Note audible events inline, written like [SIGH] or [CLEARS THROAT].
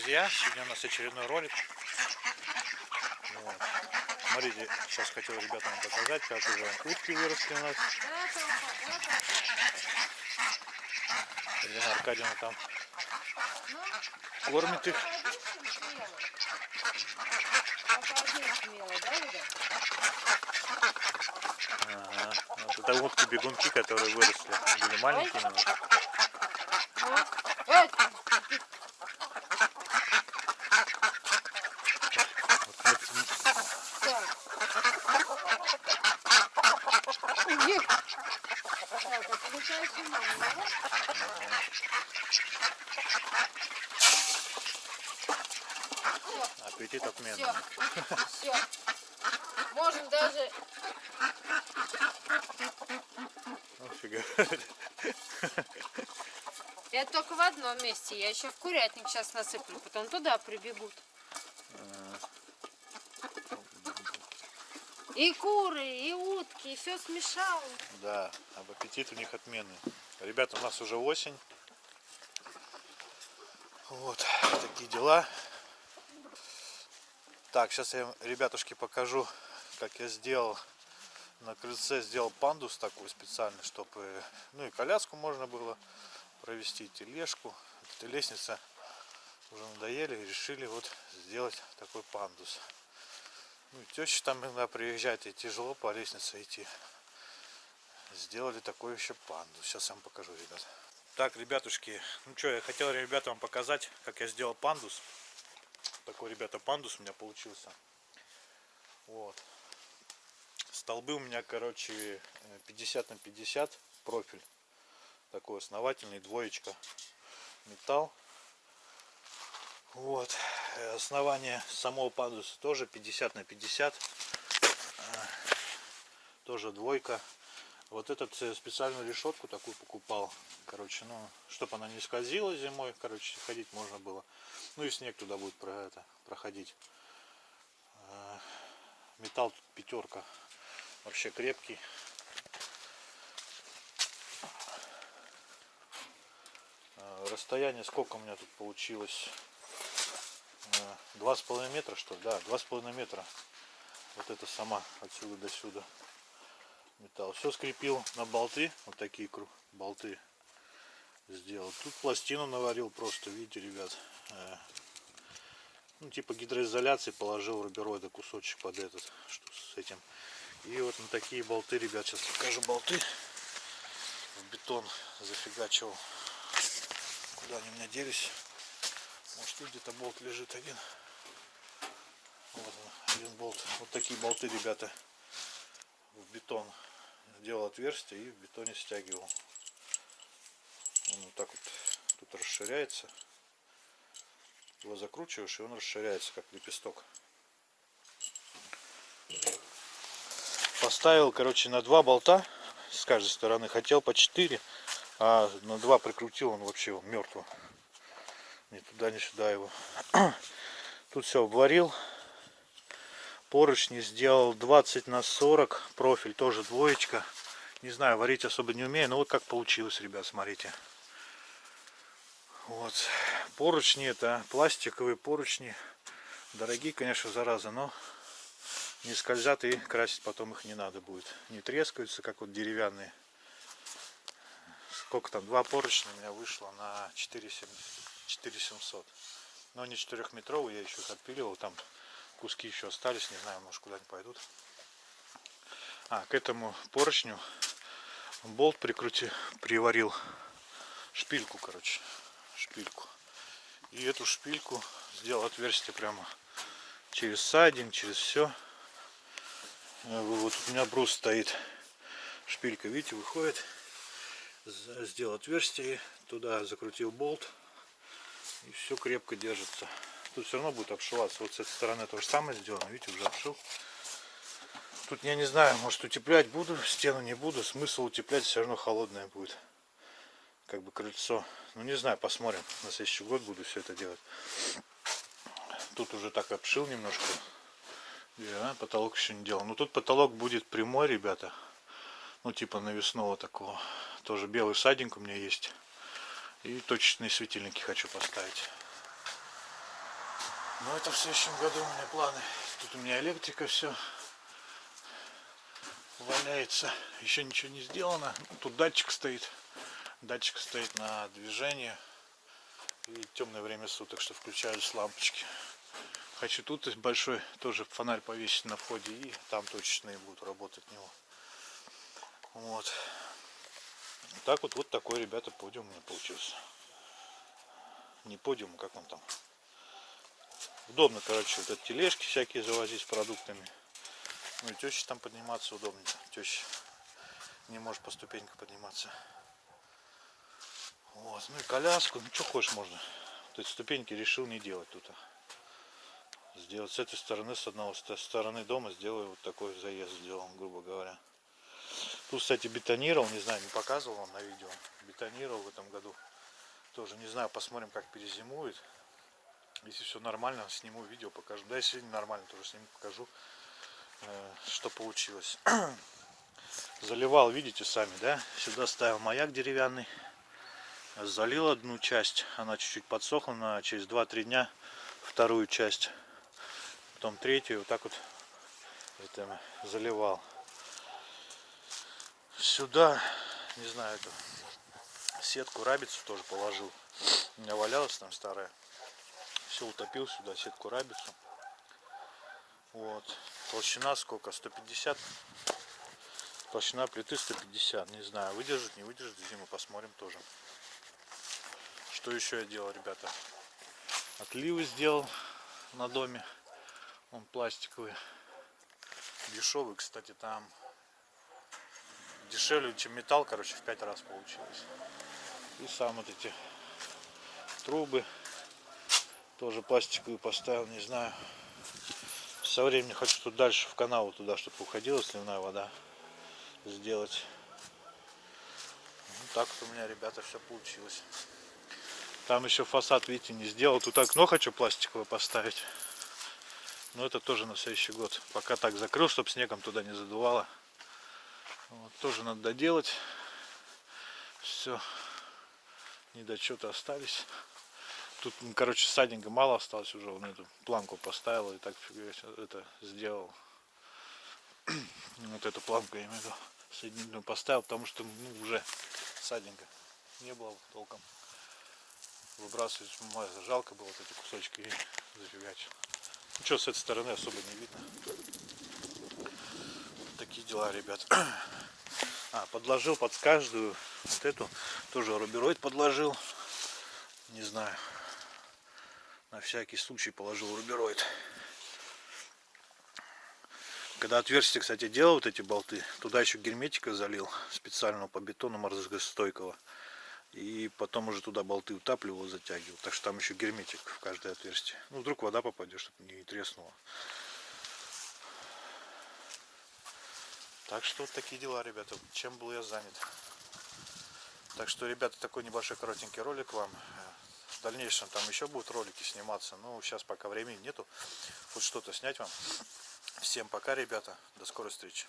друзья! Сегодня у нас очередной ролик. Вот. Смотрите, сейчас хотел ребятам показать, как уже утки выросли у нас. Елена Аркадьевна там кормит их. Ага. Вот это утки-бегунки, которые выросли. Были маленькие. Аппетит отменный. Все. Можем даже... Офига. Это только в одном месте. Я еще в курятник сейчас насыплю. Потом туда прибегут. И куры, и утки, и все смешал. Да, об аппетит у них отменный. Ребята, у нас уже осень. Вот, такие дела. Так, сейчас я, ребятушки, покажу, как я сделал на крыльце, сделал пандус такой специальный, чтобы, ну и коляску можно было провести, тележку. Эта лестница уже надоели и решили вот сделать такой пандус. Ну, теща там иногда приезжает, и тяжело по лестнице идти. Сделали такой еще панду. Сейчас я вам покажу, ребят. Так, ребятушки, ну что, я хотел ребятам показать, как я сделал пандус. Такой, ребята, пандус у меня получился. Вот. Столбы у меня, короче, 50 на 50 профиль. Такой основательный, двоечка. Металл. Вот. Э, основание самого пандуса тоже 50 на 50. Э, тоже двойка. Вот этот э, специальную решетку такую покупал. Короче, ну, чтобы она не скользила зимой. Короче, ходить можно было. Ну и снег туда будет про это проходить. Металл тут пятерка. Вообще крепкий. Расстояние сколько у меня тут получилось? два с половиной метра что ли да два с половиной метра вот это сама отсюда до сюда металл. Все скрепил на болты. Вот такие болты сделал. Тут пластину наварил просто. Видите ребят э, ну типа гидроизоляции положил рубероида кусочек под этот что с этим. И вот на такие болты ребят сейчас покажу болты. В бетон зафигачивал. Куда они у меня делись? Может тут где-то болт лежит один. Вот он, один болт. Вот такие болты, ребята, в бетон. Делал отверстие и в бетоне стягивал. Он вот так вот тут расширяется. Его закручиваешь и он расширяется, как лепесток. Поставил, короче, на два болта с каждой стороны. Хотел по 4, а на два прикрутил он вообще мертвый ни туда, ни сюда его. [CLEARS THROAT] Тут все обварил. Поручни сделал 20 на 40. Профиль тоже двоечка. Не знаю, варить особо не умею. Но вот как получилось, ребят, смотрите. Вот. Поручни это пластиковые поручни. Дорогие, конечно, зараза, но не скользят и красить потом их не надо будет. Не трескаются, как вот деревянные. Сколько там? Два поручня у меня вышло на 4,70. 4700. Но они четырехметровые, я еще их отпиливал, там куски еще остались, не знаю, может куда-нибудь пойдут. А, к этому поручню болт прикрути, приварил шпильку, короче, шпильку. И эту шпильку сделал отверстие прямо через сайдинг, через все. Вот у меня брус стоит, шпилька, видите, выходит. Сделал отверстие, туда закрутил болт и все крепко держится. Тут все равно будет обшиваться. Вот с этой стороны то же самое сделано. Видите, уже обшил. Тут я не знаю, может утеплять буду, стену не буду. Смысл утеплять все равно холодное будет. Как бы крыльцо. Ну не знаю, посмотрим. На следующий год буду все это делать. Тут уже так обшил немножко. Да, потолок еще не делал. Но тут потолок будет прямой, ребята. Ну типа навесного такого. Тоже белый садинг у меня есть. И точечные светильники хочу поставить. Но это в следующем году у меня планы. Тут у меня электрика все валяется. Еще ничего не сделано. Ну, Тут датчик стоит. Датчик стоит на движение. И темное время суток, что включались лампочки. Хочу тут большой тоже фонарь повесить на входе. И там точечные будут работать него. Вот. Так вот, вот такой, ребята, подиум у меня получился. Не подиум, как он там. Удобно, короче, вот эти тележки всякие завозить с продуктами. Ну и теща там подниматься удобно. Теща не может по ступенькам подниматься. Вот, ну и коляску, ну что хочешь можно. Вот эти ступеньки решил не делать тут. а. Сделать с этой стороны, с одного с стороны дома сделаю вот такой заезд сделал, грубо говоря. Тут, кстати, бетонировал, не знаю, не показывал вам на видео. Бетонировал в этом году. Тоже не знаю, посмотрим, как перезимует. Если все нормально, сниму видео, покажу. Да, если нормально, тоже сниму, покажу, э, что получилось. [CLEARS THROAT] Заливал, видите сами, да? Сюда ставил маяк деревянный. Залил одну часть, она чуть-чуть подсохла, на через 2-3 дня вторую часть. Потом третью, вот так вот это, заливал. Сюда, не знаю, эту сетку рабицу тоже положил. У меня валялась там старая. Все утопил сюда, сетку рабицу. Вот. Толщина сколько? 150. Толщина плиты 150. Не знаю, выдержит, не выдержит зиму, посмотрим тоже. Что еще я делал, ребята? Отливы сделал на доме. Он пластиковый. Дешевый, кстати, там дешевле, чем металл, короче, в пять раз получилось. И сам вот эти трубы тоже пластиковые поставил, не знаю. Со временем хочу тут дальше в канал туда, чтобы уходила сливная вода сделать. Ну, так вот у меня, ребята, все получилось. Там еще фасад, видите, не сделал. Тут окно хочу пластиковое поставить. Но это тоже на следующий год. Пока так закрыл, чтобы снегом туда не задувало. Вот, тоже надо доделать. Все. Недочеты остались. Тут, ну, короче, садинга мало осталось уже. Он эту планку поставил и так это сделал. Вот эту планку я имею в виду соединительную поставил, потому что ну, уже садинга не было толком. Выбрасывать жалко было вот эти кусочки и зафигачил. Ну что, с этой стороны особо не видно. Такие дела, ребят. [CLEARS THROAT] А, подложил под каждую вот эту, тоже рубероид подложил. Не знаю. На всякий случай положил рубероид. Когда отверстие, кстати, делал вот эти болты, туда еще герметика залил специального по бетону морозостойкого. И потом уже туда болты утапливал, затягивал. Так что там еще герметик в каждое отверстие. Ну, вдруг вода попадет, чтобы не треснула. Так что вот такие дела, ребята. Чем был я занят. Так что, ребята, такой небольшой коротенький ролик вам. В дальнейшем там еще будут ролики сниматься. Но сейчас пока времени нету. Хоть что-то снять вам. Всем пока, ребята. До скорой встречи.